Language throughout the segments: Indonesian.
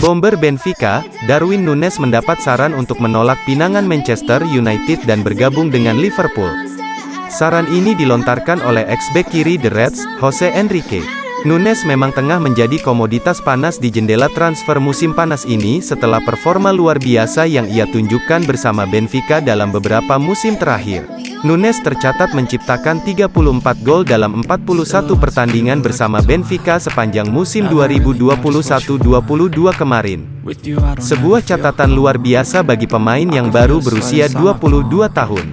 Bomber Benfica, Darwin Nunes mendapat saran untuk menolak pinangan Manchester United dan bergabung dengan Liverpool. Saran ini dilontarkan oleh ex-back kiri The Reds, Jose Enrique. Nunes memang tengah menjadi komoditas panas di jendela transfer musim panas ini setelah performa luar biasa yang ia tunjukkan bersama Benfica dalam beberapa musim terakhir. Nunes tercatat menciptakan 34 gol dalam 41 pertandingan bersama Benfica sepanjang musim 2021-22 kemarin. Sebuah catatan luar biasa bagi pemain yang baru berusia 22 tahun.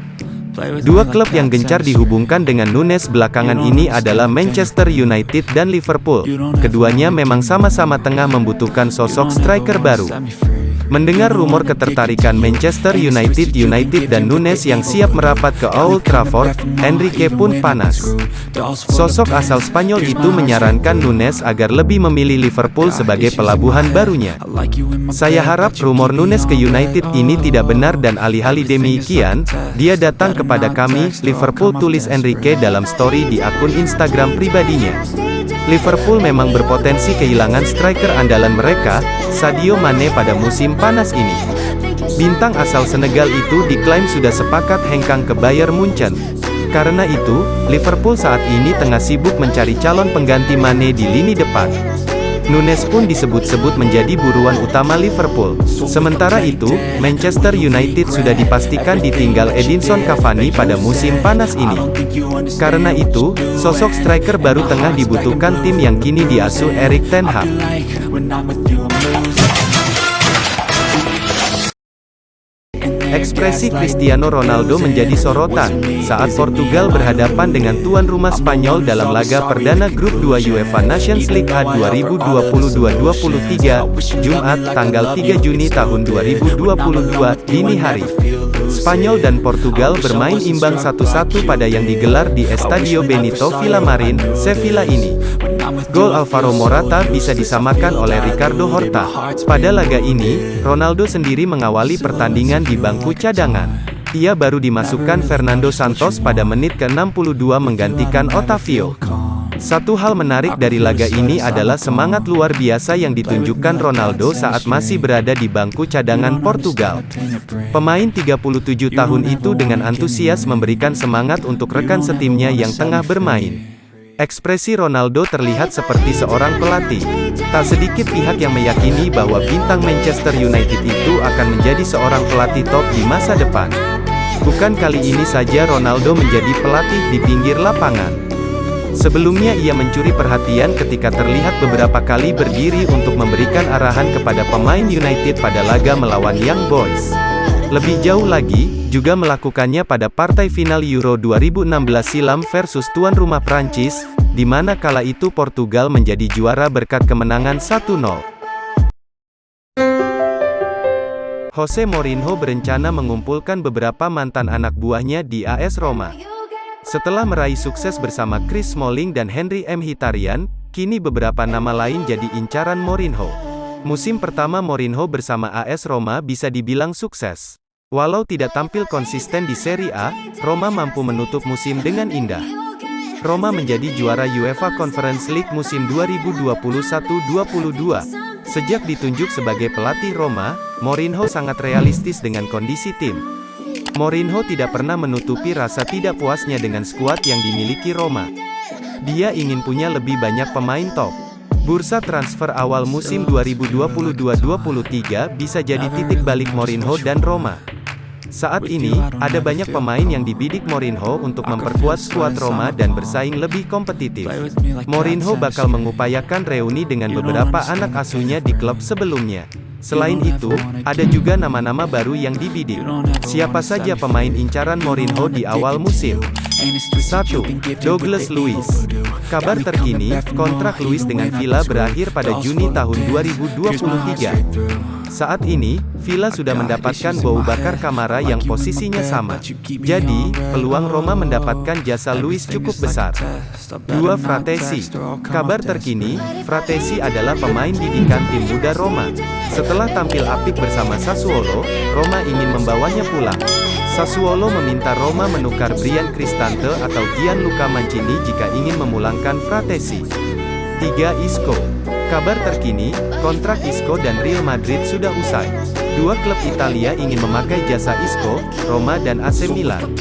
Dua klub yang gencar dihubungkan dengan Nunes belakangan ini adalah Manchester United dan Liverpool. Keduanya memang sama-sama tengah membutuhkan sosok striker baru. Mendengar rumor ketertarikan Manchester United United dan Nunes yang siap merapat ke Old Trafford, Enrique pun panas. Sosok asal Spanyol itu menyarankan Nunes agar lebih memilih Liverpool sebagai pelabuhan barunya. Saya harap rumor Nunes ke United ini tidak benar dan alih-alih demikian, dia datang kepada kami, Liverpool tulis Enrique dalam story di akun Instagram pribadinya. Liverpool memang berpotensi kehilangan striker andalan mereka, Sadio Mane pada musim panas ini. Bintang asal Senegal itu diklaim sudah sepakat hengkang ke Bayern Munchen. Karena itu, Liverpool saat ini tengah sibuk mencari calon pengganti Mane di lini depan. Nunes pun disebut-sebut menjadi buruan utama Liverpool. Sementara itu, Manchester United sudah dipastikan ditinggal Edinson Cavani pada musim panas ini. Karena itu, sosok striker baru tengah dibutuhkan tim yang kini diasuh Erik Ten Hag. Ekspresi Cristiano Ronaldo menjadi sorotan, saat Portugal berhadapan dengan tuan rumah Spanyol dalam laga perdana grup 2 UEFA Nations League A 2022-23, Jumat, tanggal 3 Juni tahun 2022, dini hari. Spanyol dan Portugal bermain imbang satu-satu pada yang digelar di Estadio Benito Villamarin, Sevilla ini. Gol Alvaro Morata bisa disamakan oleh Ricardo Horta. Pada laga ini, Ronaldo sendiri mengawali pertandingan di bangku cadangan. Ia baru dimasukkan Fernando Santos pada menit ke-62 menggantikan Otavio. Satu hal menarik dari laga ini adalah semangat luar biasa yang ditunjukkan Ronaldo saat masih berada di bangku cadangan Portugal. Pemain 37 tahun itu dengan antusias memberikan semangat untuk rekan setimnya yang tengah bermain. Ekspresi Ronaldo terlihat seperti seorang pelatih. Tak sedikit pihak yang meyakini bahwa bintang Manchester United itu akan menjadi seorang pelatih top di masa depan. Bukan kali ini saja Ronaldo menjadi pelatih di pinggir lapangan. Sebelumnya ia mencuri perhatian ketika terlihat beberapa kali berdiri untuk memberikan arahan kepada pemain United pada laga melawan Young Boys. Lebih jauh lagi, juga melakukannya pada partai final Euro 2016 silam versus tuan rumah Prancis, di mana kala itu Portugal menjadi juara berkat kemenangan 1-0. Jose Mourinho berencana mengumpulkan beberapa mantan anak buahnya di AS Roma. Setelah meraih sukses bersama Chris Smalling dan Henry M. Hitarian, kini beberapa nama lain jadi incaran Mourinho. Musim pertama Mourinho bersama AS Roma bisa dibilang sukses. Walau tidak tampil konsisten di Serie A, Roma mampu menutup musim dengan indah. Roma menjadi juara UEFA Conference League musim 2021-22. Sejak ditunjuk sebagai pelatih Roma, Mourinho sangat realistis dengan kondisi tim. Mourinho tidak pernah menutupi rasa tidak puasnya dengan skuad yang dimiliki Roma. Dia ingin punya lebih banyak pemain top. Bursa transfer awal musim 2022-23 bisa jadi titik balik Mourinho dan Roma. Saat ini, ada banyak pemain yang dibidik Mourinho untuk memperkuat skuad Roma dan bersaing lebih kompetitif. Mourinho bakal mengupayakan reuni dengan beberapa anak asuhnya di klub sebelumnya. Selain itu, ada juga nama-nama baru yang dibidik. Siapa saja pemain incaran Mourinho di awal musim? 1. Douglas Luiz Kabar terkini, kontrak Luiz dengan Villa berakhir pada Juni tahun 2023. Saat ini, Villa sudah mendapatkan bau bakar Kamara yang posisinya sama. Jadi, peluang Roma mendapatkan jasa Luis cukup besar. 2. Fratesi Kabar terkini, Fratesi adalah pemain didikan tim muda Roma. Setelah tampil apik bersama Sassuolo, Roma ingin membawanya pulang. Sassuolo meminta Roma menukar Brian Cristante atau Gianluca Mancini jika ingin memulangkan Fratesi. 3. Isco Kabar terkini, kontrak Isco dan Real Madrid sudah usai. Dua klub Italia ingin memakai jasa Isco, Roma dan AC Milan.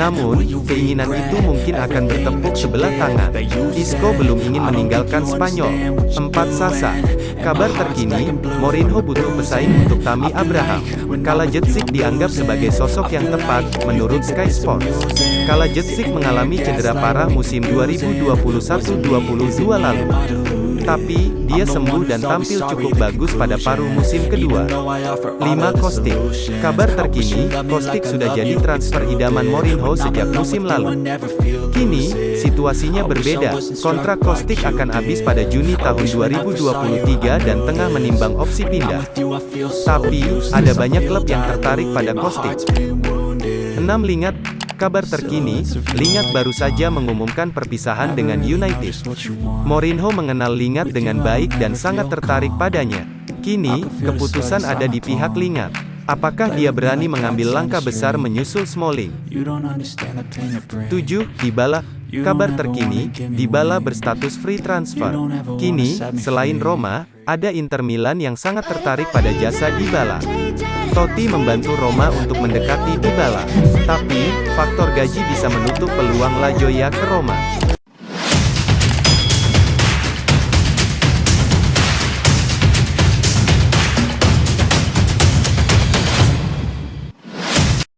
Namun, keinginan itu mungkin akan bertepuk sebelah tangan. Isco belum ingin meninggalkan Spanyol. 4 Sasa. Kabar terkini, Mourinho butuh pesaing untuk Tami Abraham. Kala Jetsik dianggap sebagai sosok yang tepat, menurut Sky Sports. Kala Jetsik mengalami cedera parah musim 2021-22 lalu. Tapi, dia sembuh dan tampil cukup bagus pada paruh musim kedua. 5 Kostik Kabar terkini, Kostik sudah jadi transfer idaman Mourinho sejak musim lalu. Kini, situasinya berbeda. Kontrak Kostik akan habis pada Juni tahun 2023 dan tengah menimbang opsi pindah. Tapi, ada banyak klub yang tertarik pada Kostik. 6 Lingat Kabar terkini, Lingat baru saja mengumumkan perpisahan dengan United. Mourinho mengenal Lingat dengan baik dan sangat tertarik padanya. Kini, keputusan ada di pihak Lingat. Apakah dia berani mengambil langkah besar menyusul Smalling? 7. Dybala Kabar terkini, Dybala berstatus free transfer. Kini, selain Roma, ada Inter Milan yang sangat tertarik pada jasa Dybala. Totti membantu Roma untuk mendekati Dybala. Tapi, faktor gaji bisa menutup peluang La Joya ke Roma.